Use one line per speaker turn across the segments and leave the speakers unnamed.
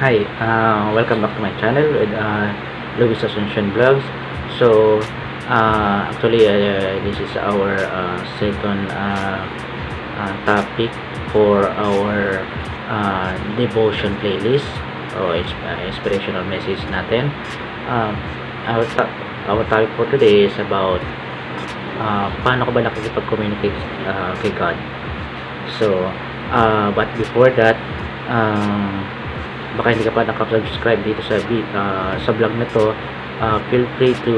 Hi, uh, welcome back to my channel with uh, Luis Asuncion Vlogs. So, uh, actually, uh, this is our uh, second uh, uh, topic for our uh, devotion playlist o uh, inspirational message natin. Um, our, to- our topic for today is about uh, paano ka ba nakikipag-communicate uh, kay God. So, uh, but before that, um, baka hindi ka pa nakasubscribe dito sa uh, sa vlog na to, uh, feel free to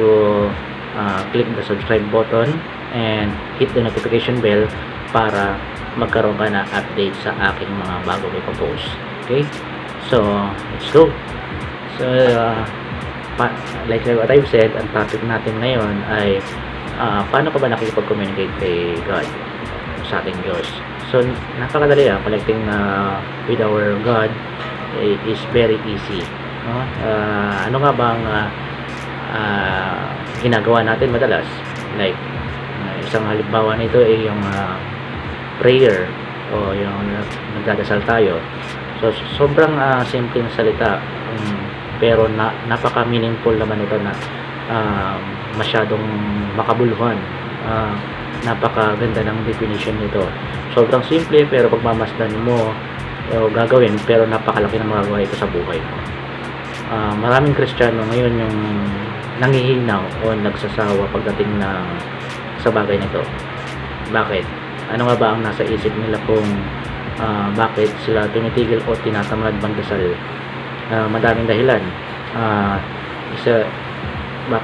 uh, click the subscribe button and hit the notification bell para magkaroon ka na update sa aking mga bago ko post. Okay? So, let's go. So, uh, pa- like what I've said, ang topic natin ngayon ay uh, paano ka ba nakikipag-communicate kay God sa ating Diyos. So, napakadali ah, connecting uh, with our God is very easy. No? Ah, ano nga bang ah, ah, ginagawa natin madalas? Like, ah, isang halimbawa nito ay yung ah, prayer o yung nag- nagdadasal tayo. So, sobrang uh, simpleng salita um, pero na, napaka-meaningful naman ito na um, masyadong makabuluhan. Ah, napakaganda ng definition nito. Sobrang simple pero pagmamasdan mo o gagawin pero napakalaki ng magagawa ito sa buhay mo. Ah, maraming Kristiyano ngayon yung nangihinaw o nagsasawa pagdating na sa bagay nito. Bakit? Ano nga ba ang nasa isip nila kung ah, bakit sila tumitigil o tinatamad magdasal? Ah, madaming dahilan. Ah, isa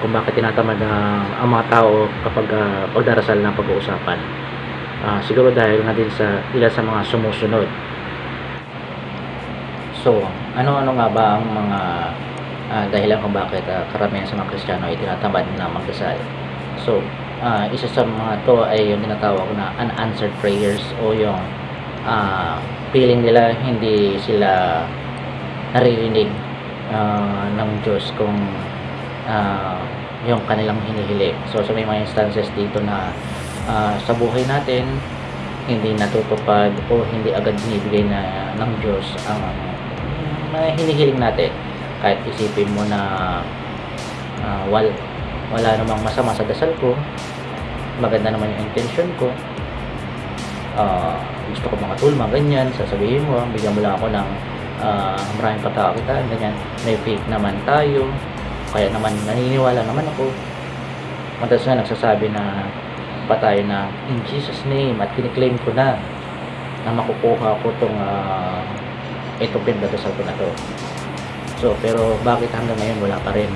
kung bakit tinatamad ah, ang mga tao kapag ah, pagdarasal na pag-uusapan. Ah, siguro dahil nga din sa ilan sa mga sumusunod. So, ano-ano nga ba ang mga ah, dahilan kung bakit ah, karamihan sa mga Kristiyano ay tinatamad na magdasal? So, ah, isa sa mga to ay yung tinatawag na unanswered prayers o yung ah, feeling nila hindi sila naririnig ah, ng Diyos kung ah, yung kanilang hinihili. So, sa may mga instances dito na ah, sa buhay natin, hindi natutupad o hindi agad binibigay na ng Diyos ang mga hinihiling natin. Kahit isipin mo na ah, wal, wala namang masama sa dasal ko, maganda naman yung intention ko, ah, gusto ko mga tulma, ganyan, sasabihin mo, bigyan mo lang ako ng ah, maraming pagkakakitaan, ganyan, may faith naman tayo, kaya naman naniniwala naman ako. Madalas nga nagsasabi na pa tayo na in Jesus name at kiniklaim ko na na makukuha ko tong uh, itong pinagdadasal ko na to. So, pero bakit hanggang ngayon wala pa rin?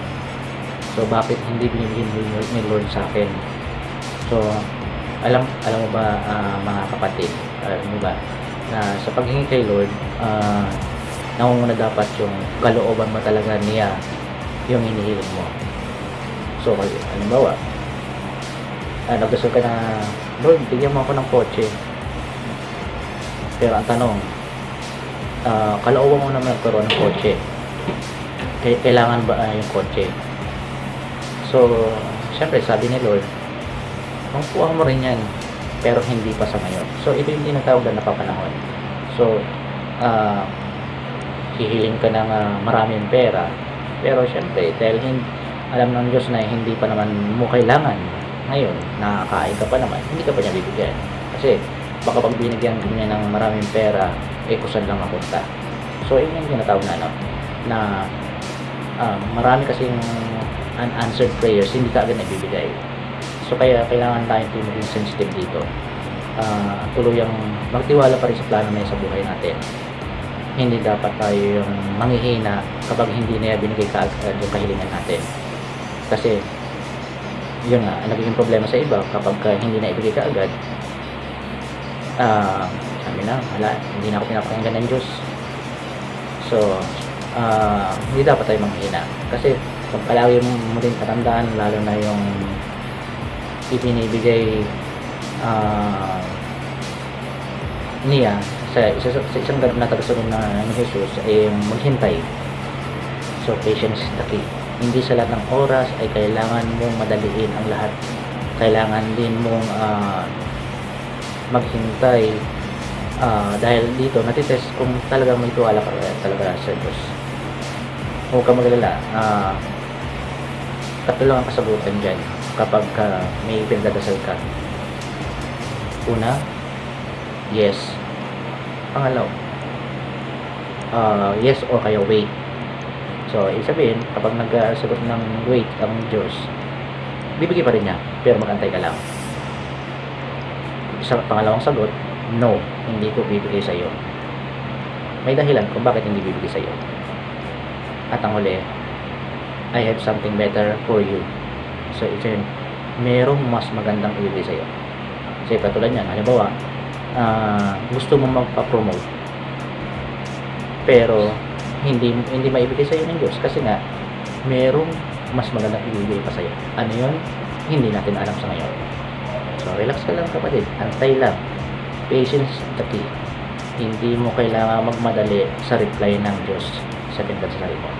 So, bakit hindi binibigyan ni Lord, sa akin? So, alam alam mo ba ah, mga kapatid, alam mo ba na sa paghingi kay Lord, uh, nangunguna dapat yung kalooban mo talaga niya yung hinihiling mo. So, halimbawa, ah, nagdasal ka na, Lord, bigyan mo ako ng kotse. Pero ang tanong, ah, kalooban mo naman magkaroon ng kotse. Kailangan ba ah, yung kotse? So, syempre, sabi ni Lord, makukuha mo rin yan, pero hindi pa sa ngayon. So, ito yung tinatawag na napapanahon. So, ah, hihiling ka ng ah, maraming pera, pero syempre, dahil hin- alam ng Diyos na hindi pa naman mo kailangan ngayon, nakakain ka pa naman, hindi ka pa niya bibigyan. Kasi, baka pag binigyan niya ng maraming pera, eh kusan lang mapunta. So, yun yung tinatawag na, ano, na ah, marami kasing unanswered prayers, hindi ka agad nabibigay. So, kaya kailangan tayo din maging sensitive dito. Ah, tuluyang magtiwala pa rin sa plano na sa buhay natin. Hindi dapat tayo yung manghihina kapag hindi na binigay ka agad yung kahilingan natin. Kasi, yun nga, nagiging problema sa iba kapag ka hindi na ibigay ka agad, ah, sabi na, wala, hindi na ako pinapakinggan ng Diyos. So, ah, hindi dapat tayo manghina. Kasi, kung palagi mo din katandaan, lalo na yung ibinibigay ah, niya sa, isa, sa isang ganap na tagasunod na ni Jesus ay yung maghintay. So, patience is the key. Hindi sa lahat ng oras ay kailangan mong madaliin ang lahat. Kailangan din mong ah, maghintay Ah, dahil dito natitest kung talagang may tuwala ka talaga sa Diyos huwag ka magalala. Ah, tatlo lang ang kasagutan dyan kapag ka may pinagdadasal ka. Una, yes. Pangalaw, ah, yes or kaya wait. So, ibig sabihin, kapag nagsagot ng wait ang Diyos, bibigay pa rin niya, pero magantay ka lang. Sa pangalawang sagot, no, hindi ko bibigay sa iyo. May dahilan kung bakit hindi bibigay sa iyo. At ang huli, I have something better for you. So, ito yun, merong mas magandang ibigay sa iyo. Kasi katulad yan, halimbawa, ah, gusto mo magpa-promote, pero hindi hindi maibigay sa iyo ng Diyos kasi nga merong mas magandang ibibigay pa sa iyo. Ano 'yon? Hindi natin alam sa ngayon. So relax ka lang kapatid, antay lang. Patience is the key. Hindi mo kailangan magmadali sa reply ng Diyos sa pinagdasal mo.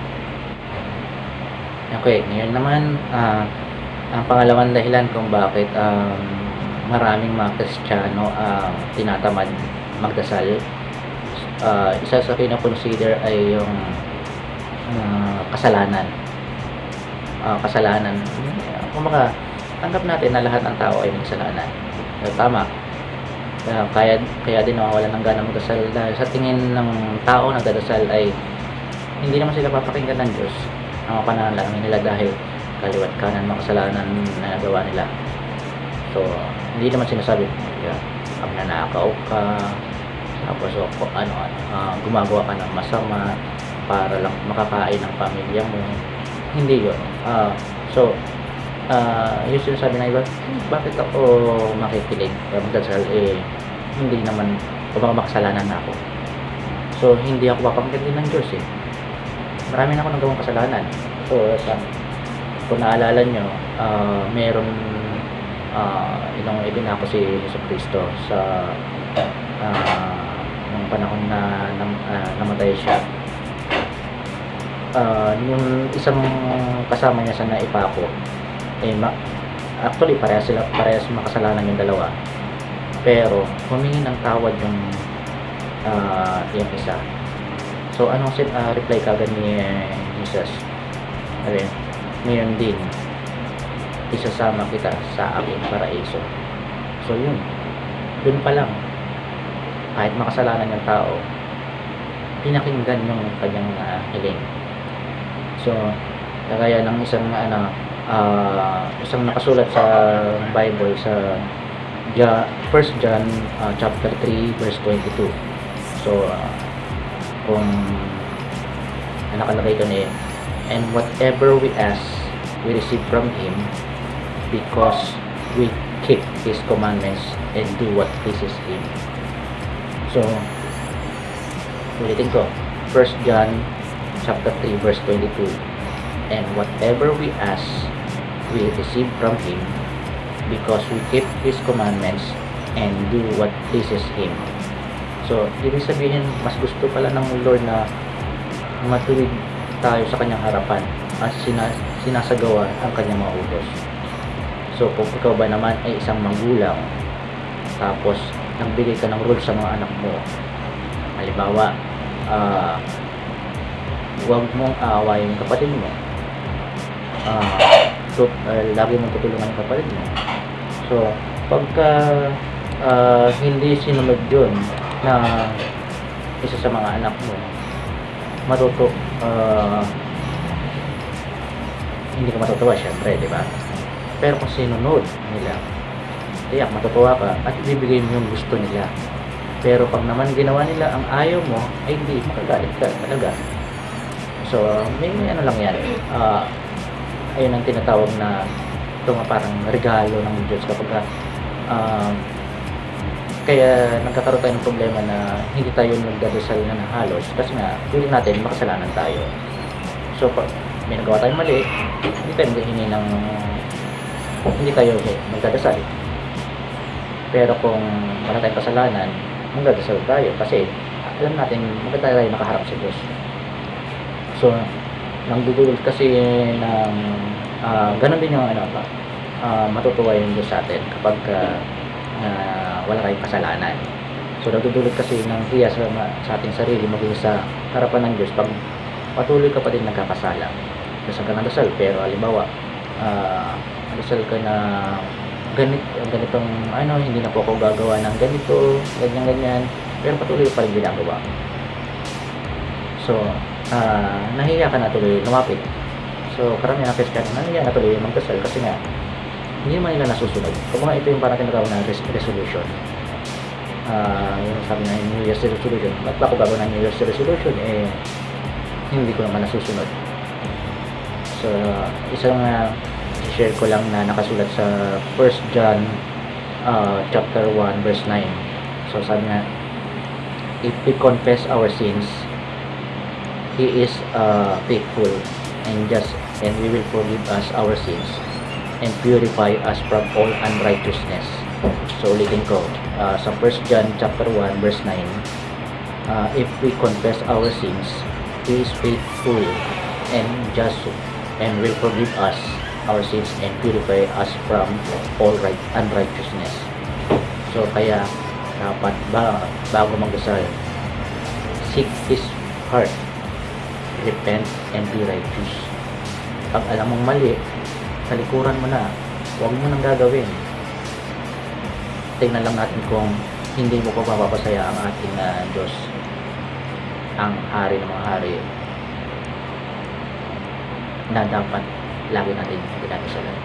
Okay, ngayon naman ah, ang pangalawang dahilan kung bakit um, maraming mga Kristiyano ang tinatamad magdasal uh, isa sa kina-consider ay yung uh, kasalanan. Uh, kasalanan. Kumbaga, tanggap natin na lahat ng tao ay may kasalanan. Tama. Kaya, kaya din nawawalan ng gana magdasal dahil sa tingin ng tao na nagdadasal ay hindi naman sila papakinggan ng Diyos ang panalangin nila dahil kaliwat kanan mga kasalanan na nagawa nila. So, hindi naman sinasabi, yeah, pag nanakaw ka, tapos o, kung ano, uh, gumagawa ka ng masama para lang makakain ng pamilya mo. Hindi yun. Uh, so, uh, yung sinasabi na iba, "Hmm, bakit ako makikinig? Kaya magdasal, eh, hindi naman, kumbaga makasalanan na ako. So, hindi ako papangkin ng Diyos eh. Marami na ako nagawang kasalanan. So, sa, kung naalala nyo, uh, meron uh, ilang ibin ako si Yeso Cristo sa uh, nung panahon na, na uh, namatay siya uh, yung isang kasama niya sa naipako eh ma actually parehas sila parehas makasalanan yung dalawa. Pero humingi ng tawad yung uh, yung isa. So anong sin uh, reply kagad ni Jesus? Sabi ngayon din isasama kita sa aking paraiso. So yun. Dun pa lang kahit makasalanan ng tao pinakinggan yung kanyang uh, hiling. So kagaya ng isang ano uh, isang nakasulat sa Bible sa ja, 1 John uh, chapter 3 verse 22 so uh, kung nakalagay doon eh and whatever we ask we receive from Him because we keep His commandments and do what pleases Him So, ulitin ko. 1 John chapter 3 verse 22. And whatever we ask, we receive from Him because we keep His commandments and do what pleases Him. So, ibig sabihin, mas gusto pala ng Lord na matuwid tayo sa kanyang harapan at sinas sinasagawa ang kanyang mga utos. So, kung ikaw ba naman ay isang magulang, tapos nagbigay ka ng rules sa mga anak mo halimbawa uh, huwag mong aawayin kapatid mo uh, so, uh, lagi mong tutulungan yung kapatid mo so pagka uh, hindi sinunod yun na isa sa mga anak mo matuto uh, hindi ka matutuwa syempre di ba pero kung sinunod nila tiyak matutuwa ka at ibibigay mo yung gusto nila. Pero pag naman ginawa nila ang ayaw mo, ay hindi, makagalit ka talaga. So, may, may ano lang yan. Uh, ayun ang tinatawag na ito nga parang regalo ng Diyos kapag uh, kaya nagkakaroon tayo ng problema na hindi tayo nagdadasal na halos kasi nga, feeling natin makasalanan tayo. So, pag may nagawa tayong mali, hindi tayo maghihingi ng hindi tayo magdadasal. Pero kung wala tayong kasalanan, magdadasal tayo kasi alam natin maganda tayo nakaharap sa Diyos. So, nang dudulot kasi ng uh, ganun din yung ano ba, uh, matutuwa yung Diyos sa atin kapag uh, uh, wala tayong kasalanan. So, nagdudulot kasi ng hiya sa, sa ating sarili maging sa harapan ng Diyos pag patuloy ka pa din nagkakasala. Dasal ka ng dasal, pero halimbawa, ah, dasal ka na ganit, ganitong, ano, hindi na po ako gagawa ng ganito, ganyan, ganyan, pero patuloy pa rin ginagawa. So, ah, nahiya ka na tuloy lumapit. So, karamihan ng Kristiyano, nahiya na tuloy magdasal kasi nga, hindi naman nila nasusunod. Kung mga ito yung parang tinatawag na res- resolution. Ah, yung sabi na New Year's resolution, ba't ba ako gagawin ng New Year's resolution? Eh, hindi ko naman nasusunod. So, isang uh, share ko lang na nakasulat sa 1 John uh, chapter 1 verse 9. So, sabi nga, if we confess our sins, He is uh, faithful and just and we will forgive us our sins and purify us from all unrighteousness. So ulitin ko, uh, sa 1 John chapter 1 verse 9, uh, if we confess our sins, He is faithful and just and will forgive us our sins and purify us from all right unrighteousness. So kaya dapat ba bago magdasal, seek His heart, repent and be righteous. Pag alam mong mali, talikuran mo na. Huwag mo nang gagawin. Tingnan lang natin kung hindi mo pa mapapasaya ang ating ah, Diyos. Ang hari ng mga hari na dapat lagi natin pinag-isalan.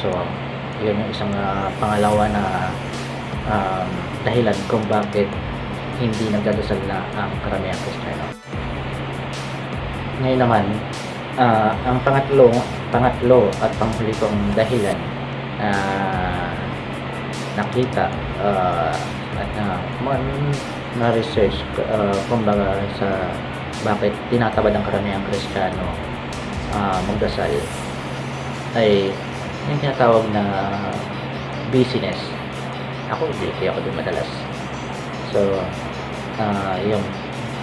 So, yun yung isang ah, pangalawa na um, dahilan kung bakit hindi nagdadasal na ang karamihang Kristiyano. Ngayon naman, ah, ang pangatlo, pangatlo at panghuli kong dahilan na nakita ah, at na, man, na research uh, kumbaga sa bakit tinatabad ang karamihang Kristiyano ah, magdasal ay yung tinatawag na busyness. Ako, hindi ako din madalas. So, ah yung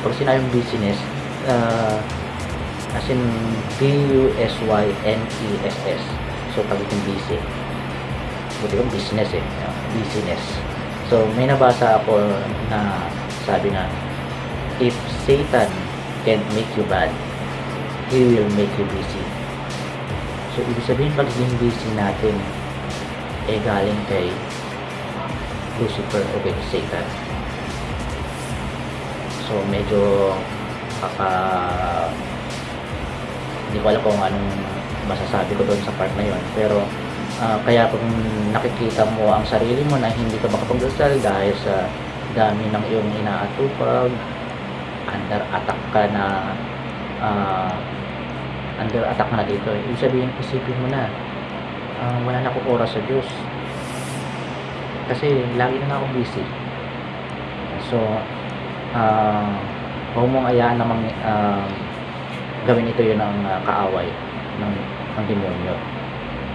pag sinabing business, ah as in B-U-S-Y-N-E-S-S. So, pag yung busy. Buti yung business eh. ah, Business. So, may nabasa ako na sabi nga, if Satan can't make you bad, he will make you busy. So, ibig sabihin pagiging busy natin, eh galing kay Lucifer o kay Satan. So medyo kaka hindi ko alam kung anong masasabi ko doon sa part na yon pero ah, kaya kung nakikita mo ang sarili mo na hindi ka makapagdasal dahil sa dami ng iyong inaatupag under attack ka na ah, under attack na dito ibig sabihin isipin mo na ah, wala na akong oras sa Diyos. Kasi lagi na, akong busy. So ah huwag mong ayaan namang ah, gawin ito yun ng ah, kaaway ng, ng demonyo.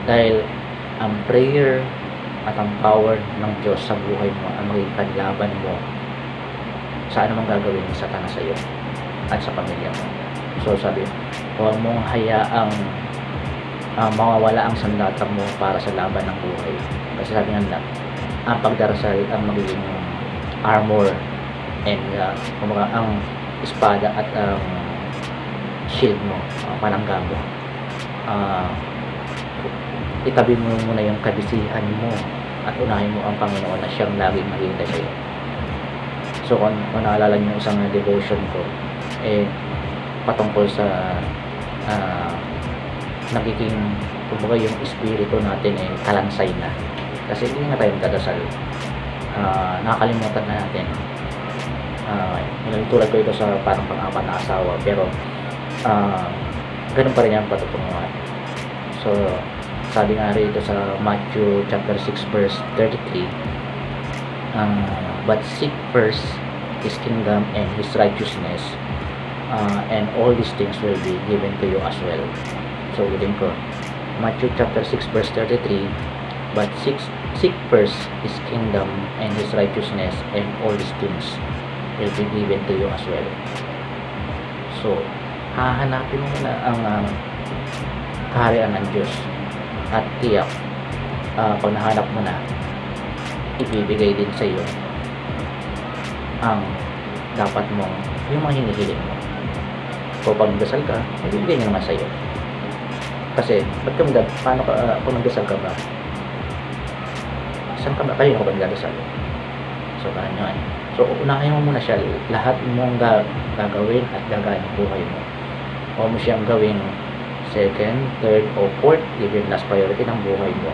Dahil ang prayer at ang power ng Diyos sa buhay mo ang magiging kanlaban mo sa anumang gagawin ni Satanas sa iyo at sa pamilya mo. So sabi huwag mong hayaang ah, mawawala ang sandata mo para sa laban ng buhay. Kasi sabi nga ang pagdarasal ang magiging armor and uh, kumbaga ang espada at ang shield mo, uh, panangga mo. Ah, itabi mo muna yung kabisihan mo at unahin mo ang Panginoon na siyang laging maghihintay sa'yo. So kung, kung naalala niyo isang devotion ko, eh, patungkol sa ah, nagiging kumbaga yung espiritu natin eh kalansay na. Kasi hindi na tayo magdadasal. Ah, nakakalimutan na natin uh, tulad ko ito sa parang pang-apat na asawa? Pero ah ganun pa rin yung patutunguhan. So sabi nga rito sa Matthew chapter 6 verse 33 ah, but seek first His kingdom and His righteousness ah, and all these things will be given to you as well. So ulitin ko Matthew chapter 6 verse 33 but seek, seek first His kingdom and His righteousness and all these things will be given to you as well. So, hahanapin mo muna ang uh, kaharian ng Diyos at tiyak uh, pag nahanap mo na ibibigay din sa iyo ang dapat mong yung mga hinihiling mo O pag nagdasal ka, ibibigay niya naman sa'yo. Kasi, ba't ka paano ka, uh, kung nagdasal ka ba? Saan ka ba? Kayo ka ba nagdasal? So, yun. So, unahin mo muna siya. Lahat mong ga gagawin at gagawin ng buhay mo. O mo siyang gawing second, third, o fourth, even last priority ng buhay mo.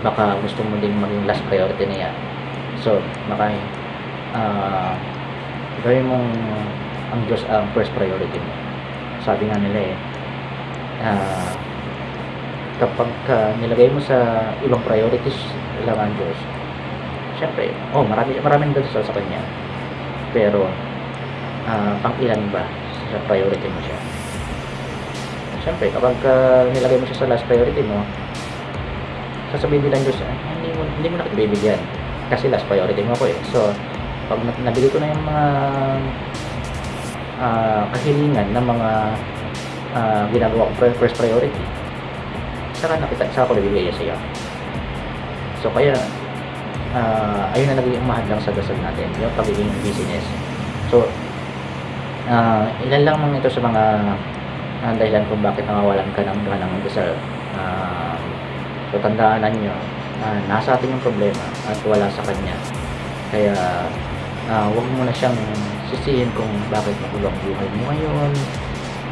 Baka gusto mo din maging last priority niya. So, baka uh, gawin mong ang Diyos ang first priority mo. Sabi nga nila eh, uh, kapag ka nilagay mo sa ibang priorities lang ang Diyos, syempre, oh, marami, maraming dasal sa Kanya. Pero, uh, pang ilan ba sa priority mo siya? Syempre, kapag uh, nilagay mo siya sa last priority mo, sasabihin din ng Diyos, ah, hindi mo, hindi mo na. Kasi last priority mo ako eh. So, pag nabili ko na yung mga uh, kahilingan ng mga uh, ginagawa ko first priority, saka nakita, saka ko nabibigay sa iyo. So, kaya, uh, ayun na naging umahad lang sa natin, yung pagiging business. So, uh, ilan lang mga ito sa mga uh, dahilan kung bakit nawawalan ka ng ganang dasal. Uh, so, tandaan nyo, uh, nasa atin yung problema at wala sa kanya. Kaya, uh, huwag mo na siyang sisihin kung bakit magulo ang buhay mo ngayon,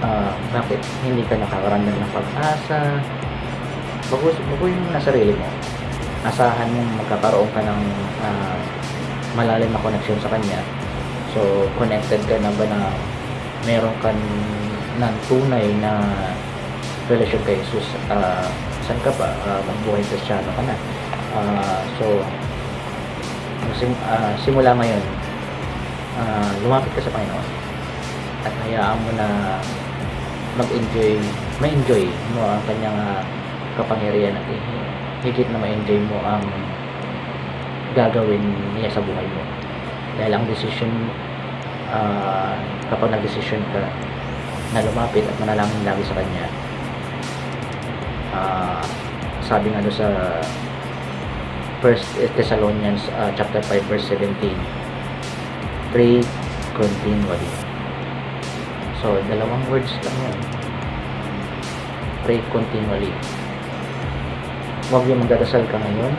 uh, bakit hindi ka nakakaramdam ng pag-asa, baguhin mo na sarili mo. Asahan mong magkakaroon ka ng uh, malalim na connection sa kanya. So, connected ka na ba na meron ka ng tunay na relasyon kay Jesus? Uh, saan ka ba? Uh, magbuhay kristyano ka na. Uh, so, sim, uh, simula ngayon, uh, lumapit ka sa Panginoon at hayaan mo na mag-enjoy, ma-enjoy mo ang kanyang uh, kapangyarihan at higit na ma-enjoy mo ang gagawin niya sa buhay mo. Dahil ang decision, uh, kapag nag-decision ka na lumapit at manalangin lagi sa Kanya, uh, sabi nga doon sa First Thessalonians uh, chapter 5 verse 17 pray continually. So dalawang words lang yan pray continually huwag yung magdadasal ka ngayon.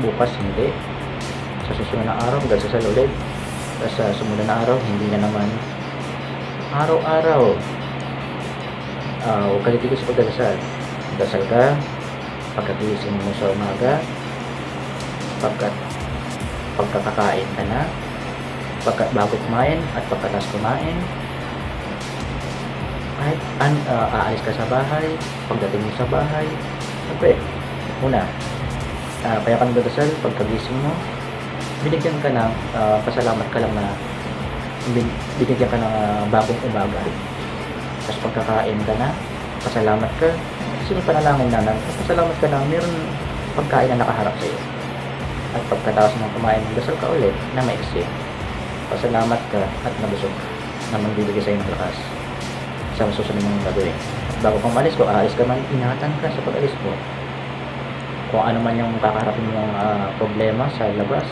Bukas hindi. Sa susunod na araw magdadasal ulit. Tapos sa sumunod na araw hindi na naman. Araw-araw. Uh, huwag ka litigil sa pagdadasal. Dasal ka pagkagising mo sa umaga pagkat pagkakakain ka na pagkat bago kumain at pagkatas kumain. Kahit an, uh, aalis ka sa bahay pagdating mo sa bahay siyempre una uh, kaya ka nagdadasal pagkagising mo binigyan ka ng uh, pasalamat ka lang na binigyan ka ng uh, bagong umaga tapos pagkakain ka na pasalamat ka kasi yung panalangin na pasalamat ka na meron pagkain na nakaharap sa iyo at pagkatapos ng kumain, dasal ka ulit na maiksi. Pasalamat ka at nabusog na magbibigay sa iyo ng lakas sa susunod mong gagawin. Bago kang malis ko, aalis ka man, ingatan ka sa pag-alis mo. Kung ano man yung kakaharapin mong uh, problema sa labas,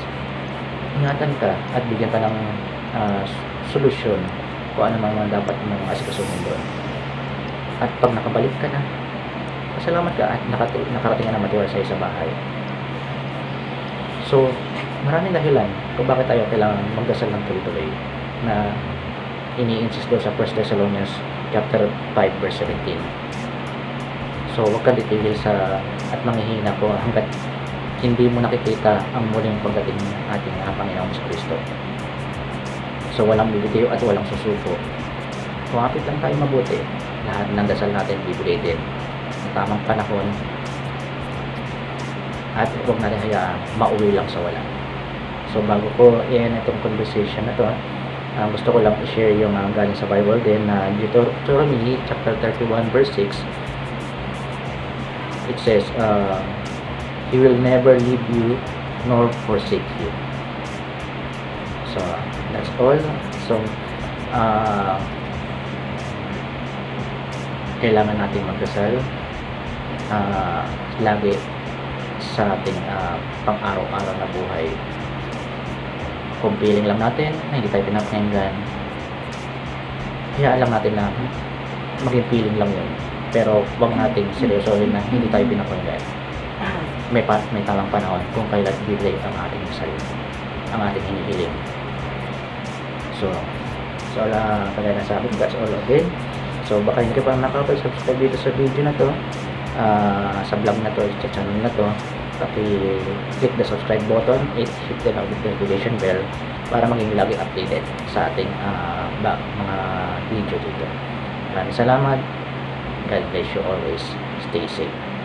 ingatan ka at bigyan ka ng uh, solusyon kung ano man dapat mong asikasuhin doon. At pag nakabalik ka na, pasalamat ka at nakarating ka na matiwala sa sa bahay. So, maraming dahilan kung bakit tayo kailangan magdasal ng tuloy-tuloy na ini-insist doon sa 1 Thessalonians chapter 5 verse 17. So, huwag kang titigil sa at manghihina ko hanggat hindi mo nakikita ang muling pagdating ng ating Panginoon sa Kristo. So, walang bibitiyo at walang susuko. Kumapit lang tayo mabuti. Lahat ng dasal natin bibigay din. Sa tamang panahon, at huwag natin hayaan mauwi lang sa wala so bago ko i-end itong conversation na to uh, gusto ko lang i-share yung uh, galing sa Bible din na uh, Deuteronomy chapter 31 verse 6 it says uh, He will never leave you nor forsake you so that's all so uh, kailangan natin magdasal uh, lagi sa ating uh, pang-araw-araw na buhay. Kung feeling lang natin na hindi tayo pinapakinggan, hayaan lang natin na maging feeling lang yun. Pero wag nating seryosohin na hindi tayo pinapanggan. May, pa, may tamang panahon kung kailan bibigay ang ating sarili, ang ating hinihiling. So, so wala kagaya na sabi, that's all again. So, baka hindi ka pa nakapag-subscribe dito sa video na to, ah, sa vlog na to, sa channel na to, paki-click the subscribe button, hit, hit the notification bell para maging lagi updated sa ating ah, ba, mga video dito. Maraming salamat. God bless you always. Stay safe.